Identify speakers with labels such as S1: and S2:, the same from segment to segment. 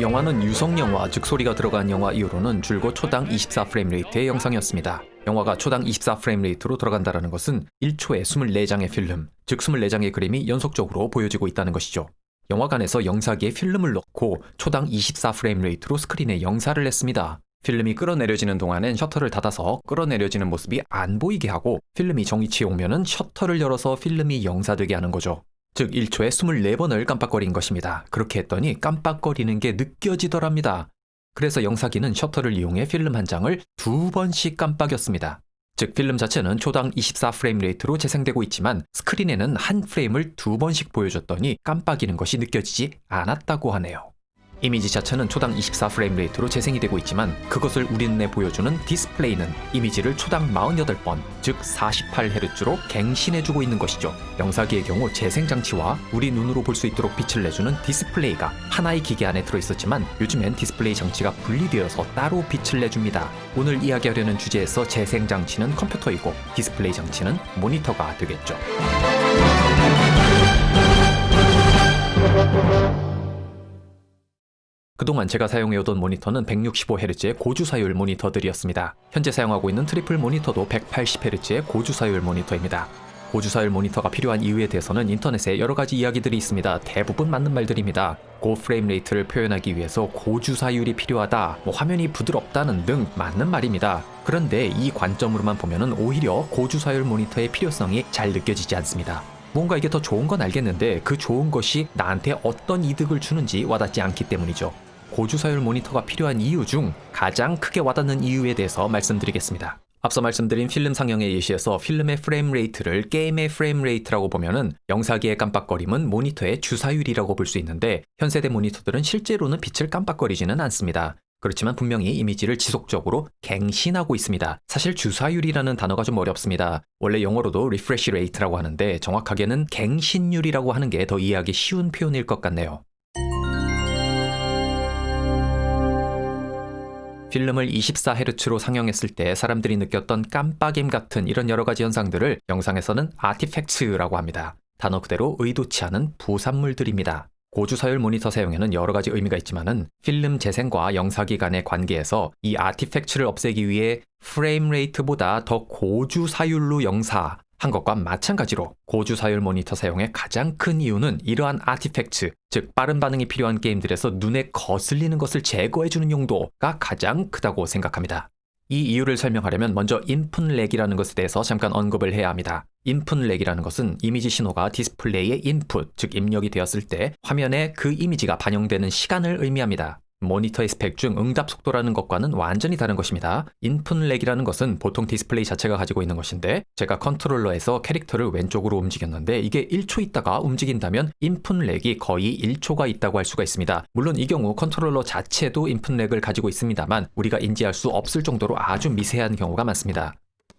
S1: 영화는 유성영화, 즉 소리가 들어간 영화 이후로는 줄곧 초당 24 frame rate의 영상이었습니다. 영화가 초당 24 frame rate로 들어간다는 것은 1초에 24장의 필름, 즉 24장의 그림이 연속적으로 보여지고 있다는 것이죠. 영화관에서 영사기에 필름을 넣고 초당 24 frame rate로 스크린에 영사를 했습니다. 필름이 끌어내려지는 동안엔 셔터를 닫아서 끌어내려지는 모습이 안 보이게 하고 필름이 정위치에 오면은 셔터를 열어서 필름이 영사되게 하는 거죠. 즉 1초에 24번을 깜빡거린 것입니다. 그렇게 했더니 깜빡거리는 게 느껴지더랍니다. 그래서 영사기는 셔터를 이용해 필름 한 장을 두 번씩 깜빡였습니다. 즉 필름 자체는 초당 24 frame rate로 재생되고 있지만 스크린에는 한 프레임을 두 번씩 보여줬더니 깜빡이는 것이 느껴지지 않았다고 하네요. 이미지 자체는 초당 24 frame rate로 재생이 되고 있지만 그것을 우리 눈에 보여주는 디스플레이는 이미지를 초당 48번, 즉 48Hz로 갱신해주고 있는 것이죠. 영사기의 경우 재생 장치와 우리 눈으로 볼 수 있도록 빛을 내주는 디스플레이가 하나의 기계 안에 들어있었지만 요즘엔 디스플레이 장치가 분리되어서 따로 빛을 내줍니다. 오늘 이야기하려는 주제에서 재생 장치는 컴퓨터이고 디스플레이 장치는 모니터가 되겠죠. 그동안 제가 사용해오던 모니터는 165Hz의 고주사율 모니터들이었습니다. 현재 사용하고 있는 triple 모니터도 180Hz의 고주사율 모니터입니다. 고주사율 모니터가 필요한 이유에 대해서는 인터넷에 여러 가지 이야기들이 있습니다. 대부분 맞는 말들입니다. 고 frame rate를 표현하기 위해서 고주사율이 필요하다, 뭐 화면이 부드럽다는 등 맞는 말입니다. 그런데 이 관점으로만 보면은 오히려 고주사율 모니터의 필요성이 잘 느껴지지 않습니다. 뭔가 이게 더 좋은 건 알겠는데 그 좋은 것이 나한테 어떤 이득을 주는지 와닿지 않기 때문이죠. 고주사율 모니터가 필요한 이유 중 가장 크게 와닿는 이유에 대해서 말씀드리겠습니다. 앞서 말씀드린 필름 상영의 예시에서 필름의 frame rate를 게임의 frame rate라고 보면은 영사기의 깜빡거림은 모니터의 주사율이라고 볼 수 있는데 현세대 모니터들은 실제로는 빛을 깜빡거리지는 않습니다. 그렇지만 분명히 이미지를 지속적으로 갱신하고 있습니다. 사실 주사율이라는 단어가 좀 어렵습니다. 원래 영어로도 refresh rate라고 하는데 정확하게는 갱신율이라고 하는 게 더 이해하기 쉬운 표현일 것 같네요. 필름을 24Hz로 상영했을 때 사람들이 느꼈던 깜빡임 같은 이런 여러 가지 현상들을 영상에서는 artifacts라고 합니다. 단어 그대로 의도치 않은 부산물들입니다. 고주사율 모니터 사용에는 여러 가지 의미가 있지만은 필름 재생과 영사기 간의 관계에서 이 artifacts를 없애기 위해 frame rate보다 더 고주사율로 영사 한 것과 마찬가지로 고주사율 모니터 사용의 가장 큰 이유는 이러한 artifact, 즉 빠른 반응이 필요한 게임들에서 눈에 거슬리는 것을 제거해주는 용도가 가장 크다고 생각합니다. 이 이유를 설명하려면 먼저 input lag이라는 것에 대해서 잠깐 언급을 해야 합니다. input lag이라는 것은 이미지 신호가 디스플레이의 input, 즉 입력이 되었을 때 화면에 그 이미지가 반영되는 시간을 의미합니다. 모니터의 스펙 중 응답 속도라는 것과는 완전히 다른 것입니다. input lag이라는 것은 보통 디스플레이 자체가 가지고 있는 것인데 제가 컨트롤러에서 캐릭터를 왼쪽으로 움직였는데 이게 1초 있다가 움직인다면 input lag이 거의 1초가 있다고 할 수가 있습니다. 물론 이 경우 컨트롤러 자체도 input lag을 가지고 있습니다만 우리가 인지할 수 없을 정도로 아주 미세한 경우가 많습니다.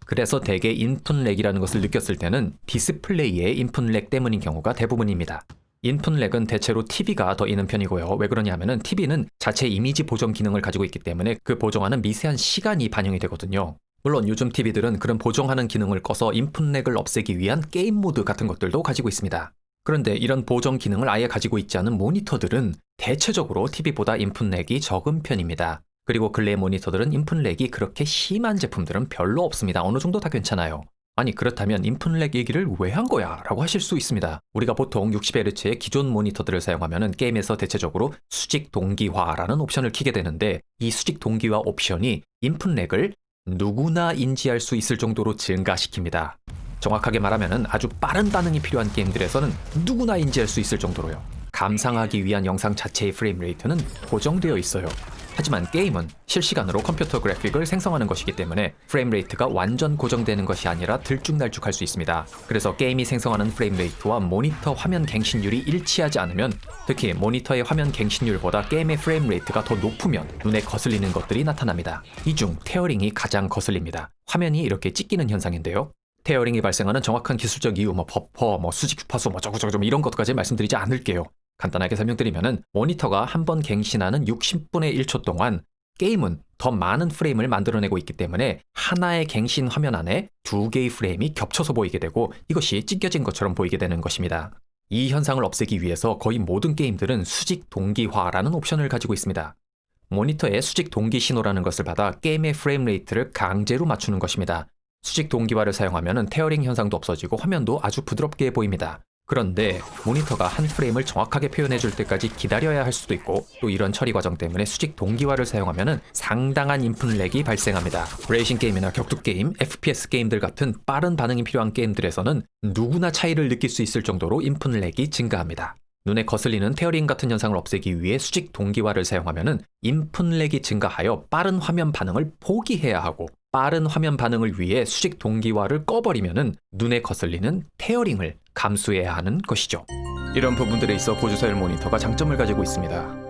S1: 그래서 대개 input lag이라는 것을 느꼈을 때는 디스플레이의 input lag 때문인 경우가 대부분입니다. input lag은 대체로 TV가 더 있는 편이고요. 왜 그러냐면은 TV는 자체 이미지 보정 기능을 가지고 있기 때문에 그 보정하는 미세한 시간이 반영이 되거든요. 물론 요즘 TV들은 그런 보정하는 기능을 꺼서 input lag을 없애기 위한 게임 모드 같은 것들도 가지고 있습니다. 그런데 이런 보정 기능을 아예 가지고 있지 않은 모니터들은 대체적으로 TV보다 input lag이 적은 편입니다. 그리고 근래 모니터들은 input lag이 그렇게 심한 제품들은 별로 없습니다. 어느 정도 다 괜찮아요. 아니 그렇다면 input lag 얘기를 왜 한 거야? 라고 하실 수 있습니다. 우리가 보통 60Hz의 기존 모니터들을 사용하면 게임에서 대체적으로 수직 동기화라는 옵션을 키게 되는데 이 수직 동기화 옵션이 input lag을 누구나 인지할 수 있을 정도로 증가시킵니다. 정확하게 말하면 아주 빠른 반응이 필요한 게임들에서는 누구나 인지할 수 있을 정도로요. 감상하기 위한 영상 자체의 frame rate는 고정되어 있어요. 하지만 게임은 실시간으로 컴퓨터 그래픽을 생성하는 것이기 때문에 frame rate가 완전 고정되는 것이 아니라 들쭉날쭉할 수 있습니다. 그래서 게임이 생성하는 frame rate와 모니터 화면 갱신율이 일치하지 않으면 특히 모니터의 화면 갱신율보다 게임의 frame rate가 더 높으면 눈에 거슬리는 것들이 나타납니다. 이 중 tearing이 가장 거슬립니다. 화면이 이렇게 찢기는 현상인데요. tearing이 발생하는 정확한 기술적 이유, 뭐 버퍼, 뭐 수직 주파수, 뭐 저거 저거 이런 것까지 말씀드리지 않을게요. 간단하게 설명드리면은 모니터가 한 번 갱신하는 60분의 1초 동안 게임은 더 많은 프레임을 만들어내고 있기 때문에 하나의 갱신 화면 안에 두 개의 프레임이 겹쳐서 보이게 되고 이것이 찢겨진 것처럼 보이게 되는 것입니다. 이 현상을 없애기 위해서 거의 모든 게임들은 수직 동기화라는 옵션을 가지고 있습니다. 모니터의 수직 동기 신호라는 것을 받아 게임의 frame rate를 강제로 맞추는 것입니다. 수직 동기화를 사용하면 tearing 현상도 없어지고 화면도 아주 부드럽게 보입니다. 그런데 모니터가 한 프레임을 정확하게 표현해 줄 때까지 기다려야 할 수도 있고 또 이런 처리 과정 때문에 수직 동기화를 사용하면 상당한 input lag이 발생합니다. 레이싱 게임이나 격투 게임, FPS 게임들 같은 빠른 반응이 필요한 게임들에서는 누구나 차이를 느낄 수 있을 정도로 input lag이 증가합니다. 눈에 거슬리는 tearing 같은 현상을 없애기 위해 수직 동기화를 사용하면 input lag이 증가하여 빠른 화면 반응을 포기해야 하고 빠른 화면 반응을 위해 수직 동기화를 꺼버리면 눈에 거슬리는 tearing을 감수해야 하는 것이죠. 이런 부분들에 있어 고주사율 모니터가 장점을 가지고 있습니다.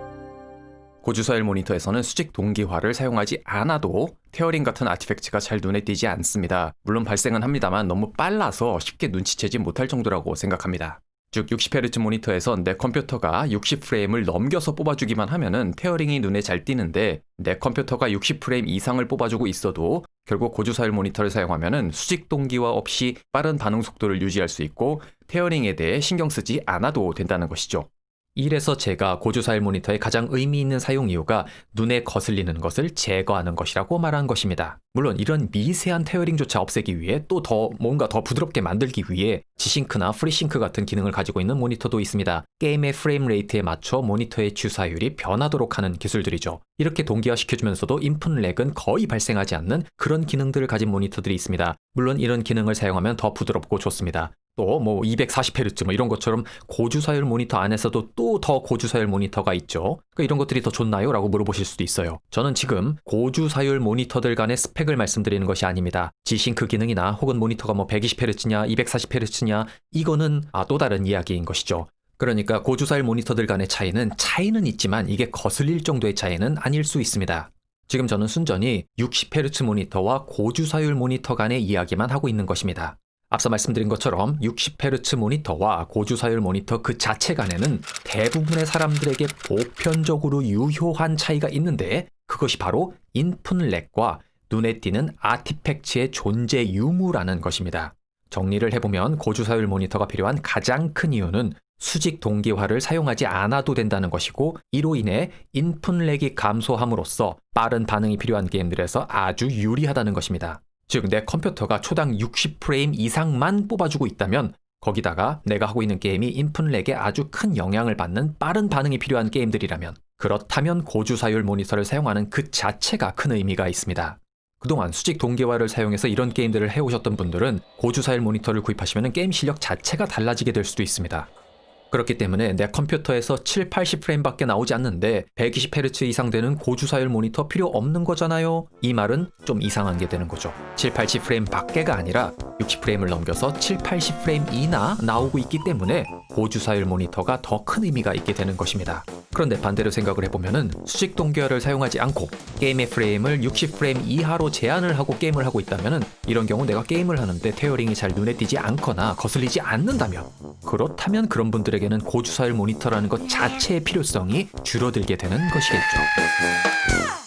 S1: 고주사율 모니터에서는 수직 동기화를 사용하지 않아도 tearing 같은 artifact가 잘 눈에 띄지 않습니다. 물론 발생은 합니다만 너무 빨라서 쉽게 눈치채지 못할 정도라고 생각합니다. 즉 60Hz 모니터에선 내 컴퓨터가 60프레임을 넘겨서 뽑아주기만 하면은 tearing이 눈에 잘 띄는데 내 컴퓨터가 60프레임 이상을 뽑아주고 있어도 결국 고주사율 모니터를 사용하면은 수직 동기화 없이 빠른 반응 속도를 유지할 수 있고 tearing에 대해 신경 쓰지 않아도 된다는 것이죠. 이래서 제가 고주사율 모니터의 가장 의미 있는 사용 이유가 눈에 거슬리는 것을 제거하는 것이라고 말한 것입니다. 물론 이런 미세한 tearing조차 없애기 위해 또 더 뭔가 더 부드럽게 만들기 위해 G-Sync나 FreeSync 같은 기능을 가지고 있는 모니터도 있습니다. 게임의 frame rate에 맞춰 모니터의 주사율이 변하도록 하는 기술들이죠. 이렇게 동기화시켜주면서도 input lag은 거의 발생하지 않는 그런 기능들을 가진 모니터들이 있습니다. 물론 이런 기능을 사용하면 더 부드럽고 좋습니다. 또 뭐 240Hz 뭐 이런 것처럼 고주사율 모니터 안에서도 또 더 고주사율 모니터가 있죠. 그러니까 이런 것들이 더 좋나요? 라고 물어보실 수도 있어요. 저는 지금 고주사율 모니터들 간의 스펙을 말씀드리는 것이 아닙니다. G싱크 기능이나 혹은 모니터가 뭐 120Hz냐 240Hz냐 이거는 아, 또 다른 이야기인 것이죠. 그러니까 고주사율 모니터들 간의 차이는 차이는 있지만 이게 거슬릴 정도의 차이는 아닐 수 있습니다. 지금 저는 순전히 60Hz 모니터와 고주사율 모니터 간의 이야기만 하고 있는 것입니다. 앞서 말씀드린 것처럼 60Hz 모니터와 고주사율 모니터 그 자체 간에는 대부분의 사람들에게 보편적으로 유효한 차이가 있는데 그것이 바로 인풋 렉과 눈에 띄는 아티팩트의 존재 유무라는 것입니다. 정리를 해보면 고주사율 모니터가 필요한 가장 큰 이유는 수직 동기화를 사용하지 않아도 된다는 것이고 이로 인해 인풋 렉이 감소함으로써 빠른 반응이 필요한 게임들에서 아주 유리하다는 것입니다. 즉 내 컴퓨터가 초당 60프레임 이상만 뽑아주고 있다면 거기다가 내가 하고 있는 게임이 인풋 렉에 아주 큰 영향을 받는 빠른 반응이 필요한 게임들이라면 그렇다면 고주사율 모니터를 사용하는 그 자체가 큰 의미가 있습니다. 그동안 수직 동기화를 사용해서 이런 게임들을 해오셨던 분들은 고주사율 모니터를 구입하시면 게임 실력 자체가 달라지게 될 수도 있습니다. 그렇기 때문에 내 컴퓨터에서 7, 80프레임밖에 나오지 않는데 120Hz 이상 되는 고주사율 모니터 필요 없는 거잖아요. 이 말은 좀 이상한 게 되는 거죠. 7, 80프레임 밖에가 아니라 60프레임을 넘겨서 7, 80프레임 이나 나오고 있기 때문에 고주사율 모니터가 더 큰 의미가 있게 되는 것입니다. 그런데 반대로 생각을 해보면은 수직 동기화를 사용하지 않고 게임의 프레임을 60프레임 이하로 제한을 하고 게임을 하고 있다면은 이런 경우 내가 게임을 하는데 테어링이 잘 눈에 띄지 않거나 거슬리지 않는다면 그렇다면 그런 분들에게는 고주사율 모니터라는 것 자체의 필요성이 줄어들게 되는 것이겠죠.